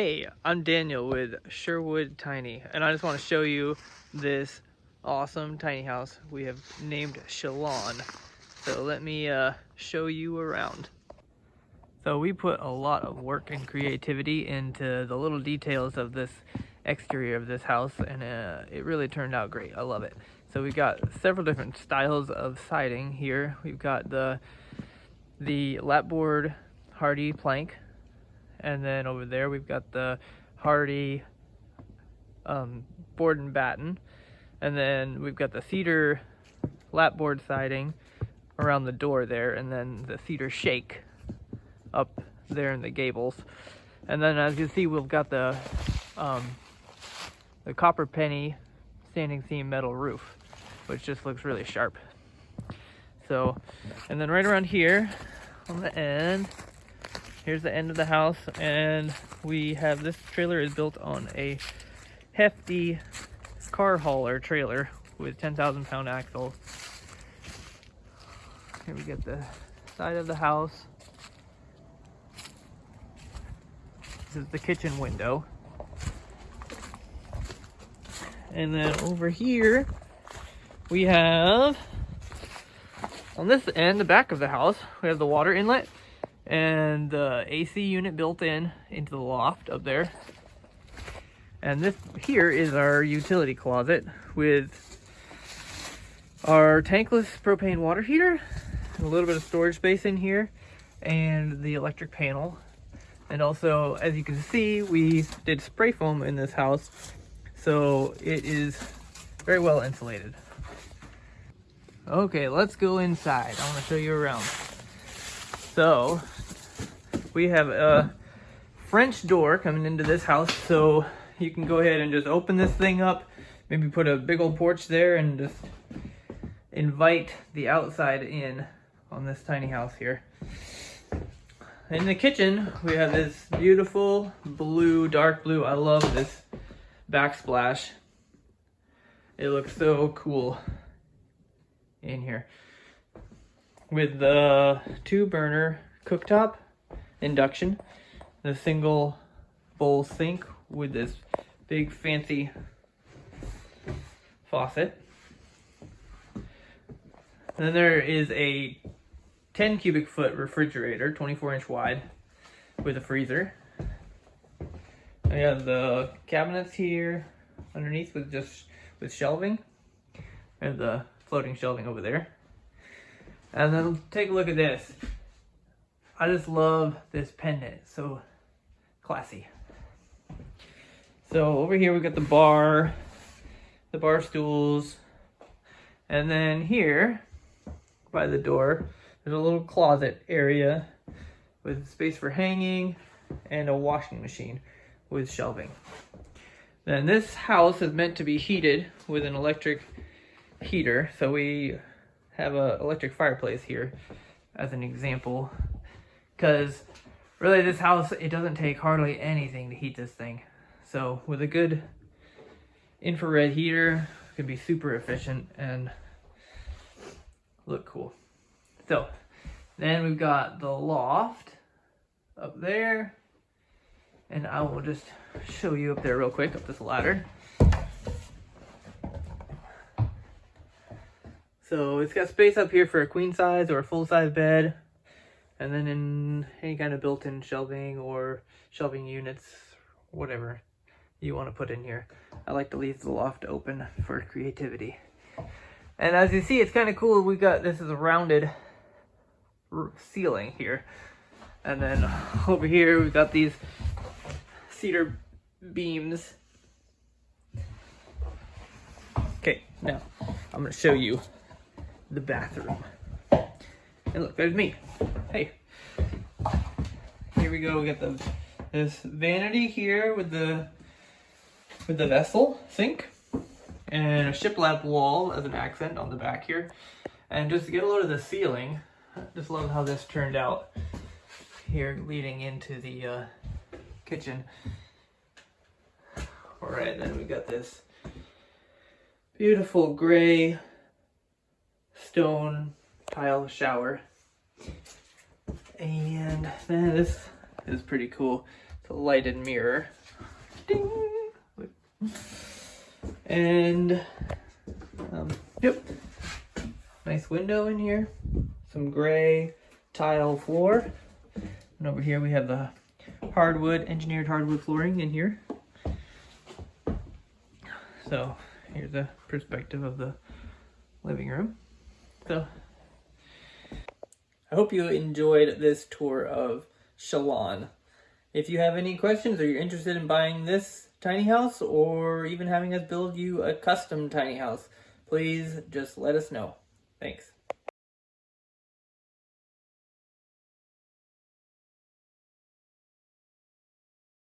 Hey, I'm Daniel with Sherwood Tiny, and I just want to show you this awesome tiny house we have named Shalon. So let me uh, show you around. So we put a lot of work and creativity into the little details of this exterior of this house, and uh, it really turned out great. I love it. So we've got several different styles of siding here. We've got the the lapboard HardiePlank and then over there we've got the Hardie um, board and batten. And then we've got the cedar lapboard siding around the door there, and then the cedar shake up there in the gables. And then as you see, we've got the um, the copper penny standing seam metal roof, which just looks really sharp. So, and then right around here on the end, here's the end of the house and we have this trailer is built on a hefty car hauler trailer with 10,000 pound axle. Here we get the side of the house. This is the kitchen window. And then over here, we have, on this end, the back of the house, we have the water inlet and the AC unit built in into the loft up there. And this here is our utility closet with our tankless propane water heater, a little bit of storage space in here, and the electric panel. And also, as you can see, we did spray foam in this house, so it is very well insulated. Okay, let's go inside. I want to show you around. So, we have a French door coming into this house, so you can go ahead and just open this thing up, maybe put a big old porch there and just invite the outside in on this tiny house here. In the kitchen, we have this beautiful blue, dark blue. I love this backsplash. It looks so cool in here. With the two burner cooktop induction, the single bowl sink with this big fancy faucet. Then there is a 10 cubic foot refrigerator, 24 inch wide, with a freezer. We have the cabinets here underneath with just with shelving. And the floating shelving over there. And then take a look at this. I just love this pendant. So classy. So over here we got the bar, the bar stools, and then here by the door, there's a little closet area with space for hanging and a washing machine with shelving. Then this house is meant to be heated with an electric heater. So we have an electric fireplace here as an example because really this house, it doesn't take hardly anything to heat this thing. So with a good infrared heater, it can be super efficient and look cool. So then we've got the loft up there. And I will just show you up there real quick, up this ladder. So it's got space up here for a queen size or a full size bed and then in any kind of built-in shelving or shelving units, whatever you want to put in here. I like to leave the loft open for creativity. And as you see, it's kind of cool. We got, this is a rounded ceiling here. And then over here, we've got these cedar beams. Okay, now I'm gonna show you the bathroom. And look, there's me. Hey. Here we go. We got the this vanity here with the with the vessel sink and a shiplap wall as an accent on the back here. And just to get a load of the ceiling, just love how this turned out here leading into the uh, kitchen. All right, then we got this beautiful gray stone tile shower. And then this is pretty cool. It's a lighted mirror. Ding! And, um, yep. Nice window in here. Some gray tile floor. And over here we have the hardwood, engineered hardwood flooring in here. So here's a perspective of the living room. So I hope you enjoyed this tour of Shalon. If you have any questions or you're interested in buying this tiny house or even having us build you a custom tiny house, please just let us know. Thanks.